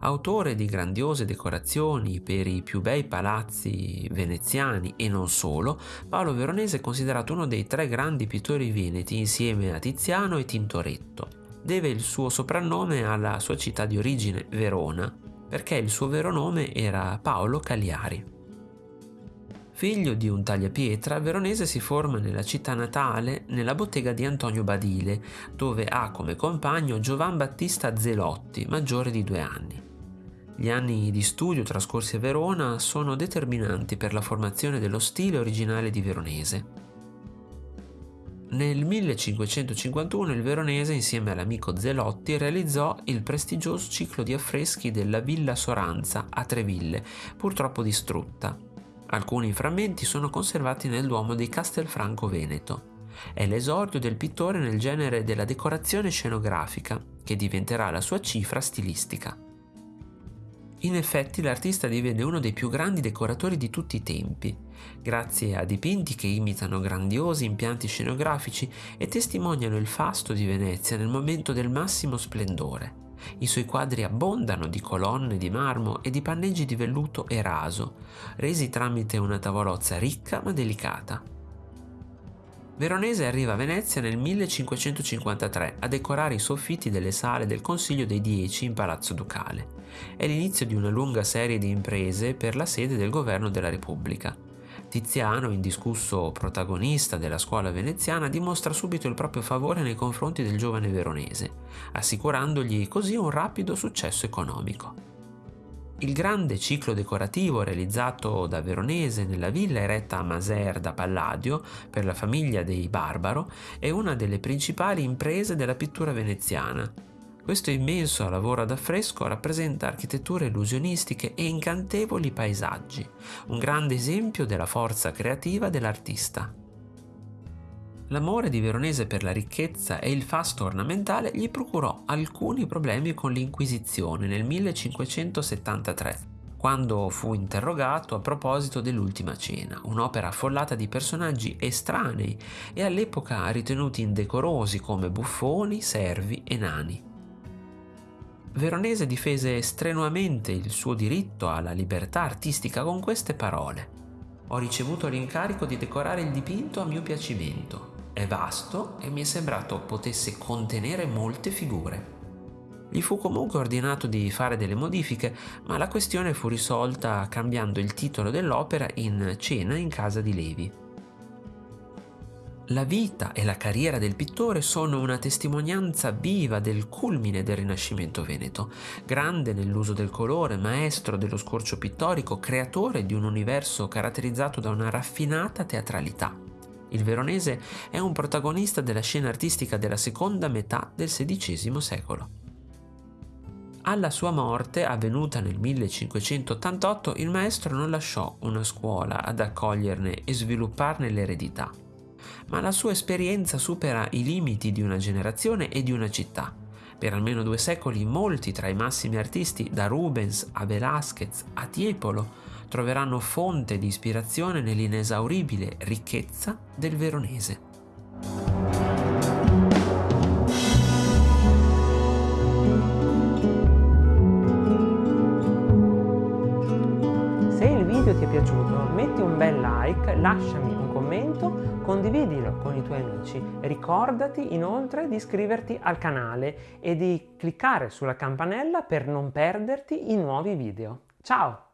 Autore di grandiose decorazioni per i più bei palazzi veneziani e non solo, Paolo Veronese è considerato uno dei tre grandi pittori veneti insieme a Tiziano e Tintoretto. Deve il suo soprannome alla sua città di origine, Verona, perché il suo vero nome era Paolo Cagliari. Figlio di un tagliapietra, Veronese si forma nella città natale, nella bottega di Antonio Badile, dove ha come compagno Giovan Battista Zelotti, maggiore di due anni. Gli anni di studio trascorsi a Verona sono determinanti per la formazione dello stile originale di Veronese. Nel 1551 il Veronese, insieme all'amico Zelotti, realizzò il prestigioso ciclo di affreschi della Villa Soranza a Treville, purtroppo distrutta. Alcuni frammenti sono conservati nel Duomo di Castelfranco Veneto. È l'esordio del pittore nel genere della decorazione scenografica, che diventerà la sua cifra stilistica. In effetti l'artista divenne uno dei più grandi decoratori di tutti i tempi, grazie a dipinti che imitano grandiosi impianti scenografici e testimoniano il fasto di Venezia nel momento del massimo splendore. I suoi quadri abbondano di colonne di marmo e di panneggi di velluto e raso, resi tramite una tavolozza ricca ma delicata. Veronese arriva a Venezia nel 1553 a decorare i soffitti delle sale del Consiglio dei Dieci in Palazzo Ducale. È l'inizio di una lunga serie di imprese per la sede del governo della Repubblica. Tiziano, indiscusso protagonista della scuola veneziana, dimostra subito il proprio favore nei confronti del giovane veronese, assicurandogli così un rapido successo economico. Il grande ciclo decorativo realizzato da Veronese nella villa eretta a Maser da Palladio per la famiglia dei Barbaro è una delle principali imprese della pittura veneziana. Questo immenso lavoro ad affresco rappresenta architetture illusionistiche e incantevoli paesaggi, un grande esempio della forza creativa dell'artista. L'amore di Veronese per la ricchezza e il fasto ornamentale gli procurò alcuni problemi con l'Inquisizione nel 1573, quando fu interrogato a proposito dell'Ultima Cena, un'opera affollata di personaggi estranei e all'epoca ritenuti indecorosi come buffoni, servi e nani. Veronese difese strenuamente il suo diritto alla libertà artistica con queste parole. Ho ricevuto l'incarico di decorare il dipinto a mio piacimento è vasto e mi è sembrato potesse contenere molte figure. Gli fu comunque ordinato di fare delle modifiche, ma la questione fu risolta cambiando il titolo dell'opera in Cena in casa di Levi. La vita e la carriera del pittore sono una testimonianza viva del culmine del Rinascimento veneto, grande nell'uso del colore, maestro dello scorcio pittorico, creatore di un universo caratterizzato da una raffinata teatralità. Il veronese è un protagonista della scena artistica della seconda metà del XVI secolo. Alla sua morte, avvenuta nel 1588, il maestro non lasciò una scuola ad accoglierne e svilupparne l'eredità, ma la sua esperienza supera i limiti di una generazione e di una città. Per almeno due secoli molti tra i massimi artisti, da Rubens a Velázquez a Tiepolo, troveranno fonte di ispirazione nell'inesauribile ricchezza del veronese. Se il video ti è piaciuto metti un bel like, lasciami un commento, condividilo con i tuoi amici. Ricordati inoltre di iscriverti al canale e di cliccare sulla campanella per non perderti i nuovi video. Ciao!